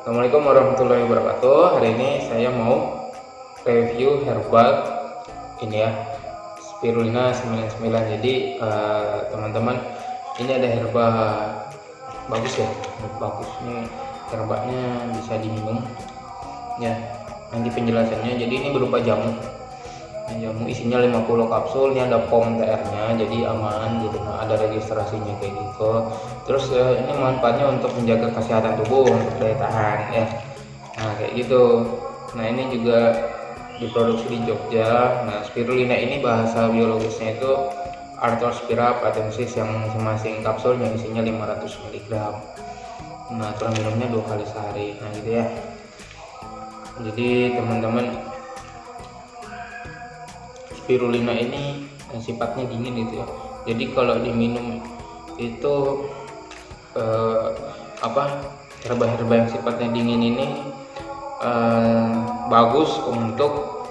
Assalamualaikum warahmatullahi wabarakatuh. Hari ini saya mau review herbal Ini ya Spirulina 99 Jadi eh, teman-teman uh, Ini ada herba Bagus ya Bagus. Ini herbanya bisa diminum Ya Nanti penjelasannya. Jadi ini berupa jamu jamu isinya 50 kapsul ini ada pom TR nya jadi aman gitu. Nah ada registrasinya kayak gitu. Terus uh, ini manfaatnya untuk menjaga kesehatan tubuh untuk daya tahan ya. Nah kayak gitu. Nah ini juga diproduksi di Jogja. Nah spirulina ini bahasa biologisnya itu Arthrospira patensis yang masing-masing kapsul yang isinya 500 mg nah cara minumnya dua kali sehari nah gitu ya. Jadi teman-teman spirulina ini sifatnya dingin gitu ya. Jadi kalau diminum itu eh, apa herba-herba yang sifatnya dingin ini eh, bagus untuk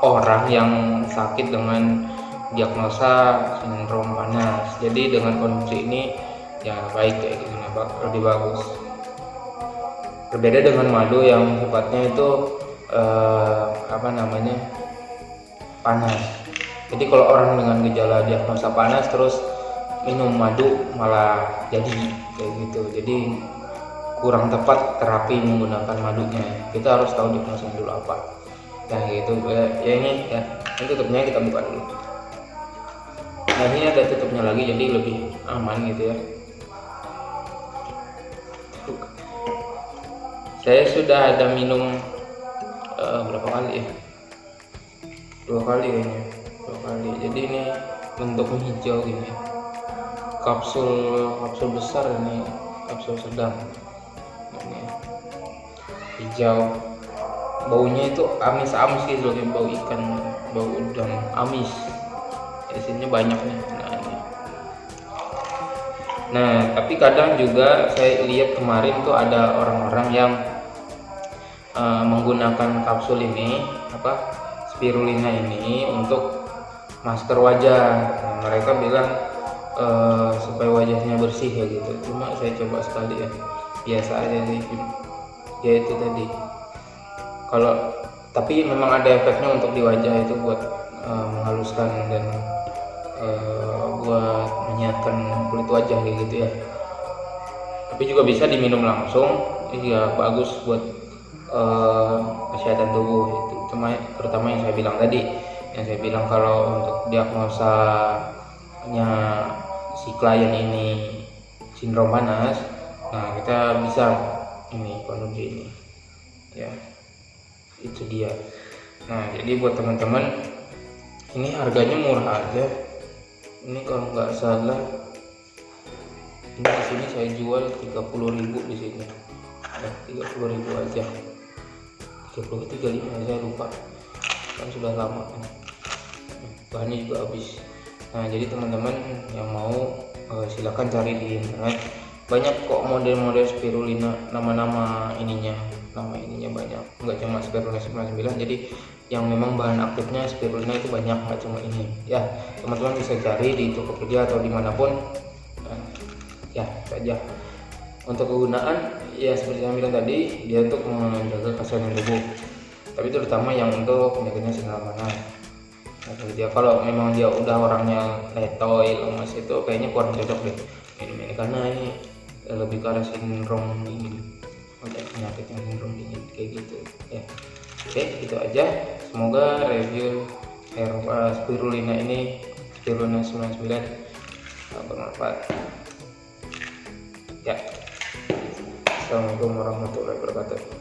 orang yang sakit dengan diagnosa sindrom panas. Jadi dengan kondisi ini ya baik kayak gitu lebih bagus. Berbeda dengan madu yang sifatnya itu eh, apa namanya panas. Jadi kalau orang dengan gejala diagnosa panas terus minum madu malah jadi kayak gitu. Jadi kurang tepat terapi menggunakan madunya. Kita harus tahu diagnosa dulu apa. Nah gitu. Ya, ya ini ya ini tutupnya kita buka dulu. Nah ini ada tutupnya lagi jadi lebih aman gitu ya. Saya sudah ada minum uh, berapa kali ya dua kali kayaknya. Dua kali. Jadi ini bentuknya hijau gini kapsul kapsul besar ini. Kapsul sedang. Ini. Hijau. Baunya itu amis-amis gitu loh bau ikan bau udang. Amis. Isinya banyak nih. Nah ini. Nah tapi kadang juga saya lihat kemarin tuh ada orang-orang yang uh, menggunakan kapsul ini apa spirulina ini untuk masker wajah. Nah, mereka bilang e, supaya wajahnya bersih ya gitu. Cuma saya coba sekali ya. Biasa aja sih ya itu tadi. Kalau tapi memang ada efeknya untuk di wajah itu buat e, menghaluskan dan e, buat menyehatkan kulit wajah gitu ya. Tapi juga bisa diminum langsung. Iya bagus buat uh, kesehatan tubuh itu terutama terutama yang saya bilang tadi. Yang saya bilang kalau untuk diagnosanya si klien ini sindrom panas nah kita bisa ini kondisi ini. Ya itu dia. Nah jadi buat teman-teman ini harganya murah aja. Ini kalau nggak salah ini di sini saya jual 30.000 di sini. Ya 30.000 aja 30 35 saya lupa. Kan sudah lama bahannya juga habis. Nah jadi teman-teman yang mau uh, silahkan cari di internet. Banyak kok model-model spirulina nama-nama ininya. Nama ininya banyak. Nggak cuma spirulina 99 jadi yang memang bahan aktifnya spirulina itu banyak nggak cuma ini. Ya teman-teman bisa cari di Tokopedia atau di mana pun. Nah, ya saja untuk kegunaan ya seperti yang bilang tadi dia untuk menjaga kesehatan tubuh. Tapi terutama yang untuk penyakitnya sinar panas. Nah, dia kalau memang dia udah orangnya letoy lemas itu kayaknya kurang cocok deh. Minum ini karena ini lebih ke arah sindrom dingin. Untuk penyakit yang sindrom dingin kayak gitu. Ya. Oke itu aja. Semoga review herba spirulina ini spirulina 99 bermanfaat. Ya Assalamualaikum warahmatullahi wabarakatuh